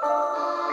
Música